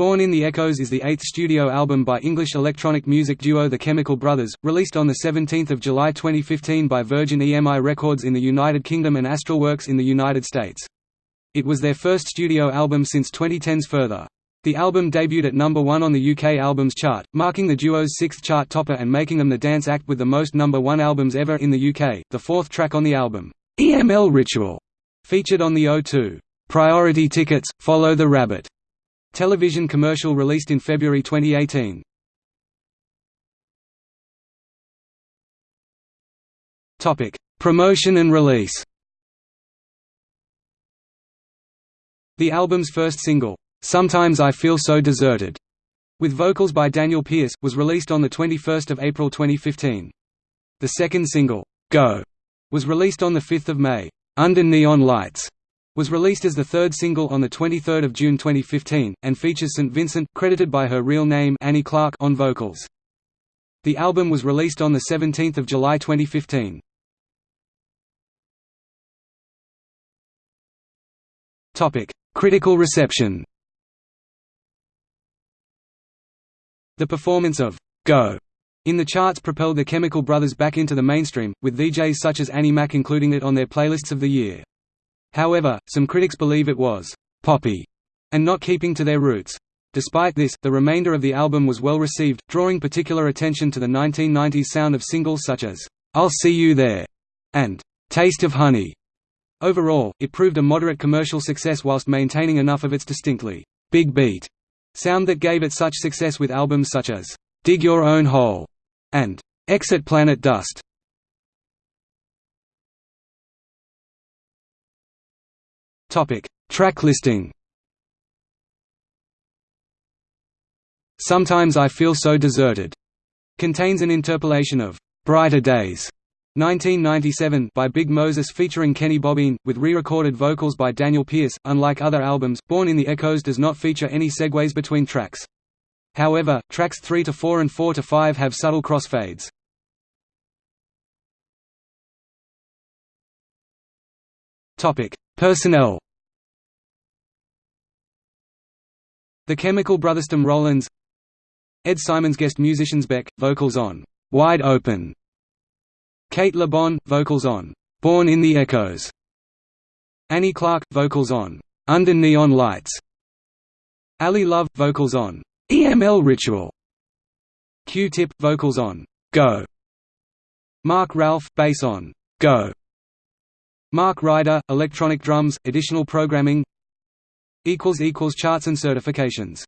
Born in the Echoes is the eighth studio album by English electronic music duo The Chemical Brothers, released on 17 July 2015 by Virgin EMI Records in the United Kingdom and Astralwerks in the United States. It was their first studio album since 2010's Further. The album debuted at number one on the UK Albums Chart, marking the duo's sixth chart topper and making them the dance act with the most number one albums ever in the UK. The fourth track on the album, EML Ritual, featured on the O2 Priority Tickets, Follow the Rabbit Television commercial released in February 2018. Topic: Promotion and release. The album's first single, "Sometimes I Feel So Deserted", with vocals by Daniel Pierce, was released on the 21st of April 2015. The second single, "Go", was released on the 5th of May. Under Neon Lights was released as the third single on 23 June 2015, and features St. Vincent credited by her real name Annie Clark on vocals. The album was released on 17 July 2015. Critical reception The performance of «Go» in the charts propelled the Chemical Brothers back into the mainstream, with DJs such as Annie Mac including it on their playlists of the year. However, some critics believe it was «poppy» and not keeping to their roots. Despite this, the remainder of the album was well received, drawing particular attention to the 1990s sound of singles such as «I'll See You There» and «Taste of Honey». Overall, it proved a moderate commercial success whilst maintaining enough of its distinctly «big beat» sound that gave it such success with albums such as «Dig Your Own Hole» and «Exit Planet Dust». Topic: Track listing. Sometimes I Feel So Deserted contains an interpolation of Brighter Days 1997 by Big Moses featuring Kenny Bobien, with re-recorded vocals by Daniel Pierce. Unlike other albums, Born in the Echoes does not feature any segues between tracks. However, tracks 3 to 4 and 4 to 5 have subtle crossfades. Topic: Personnel. The Chemical Brothers Tom Rowlands Ed Simons guest musicians Beck, vocals on «Wide Open» Cate Le Bon, vocals on «Born in the Echoes» Annie Clark, vocals on «Under Neon Lights» Ali Love, vocals on «EML Ritual» Q-Tip, vocals on «Go» Mark Ralph, bass on «Go» Mark Ryder, electronic drums, additional programming. Charts and certifications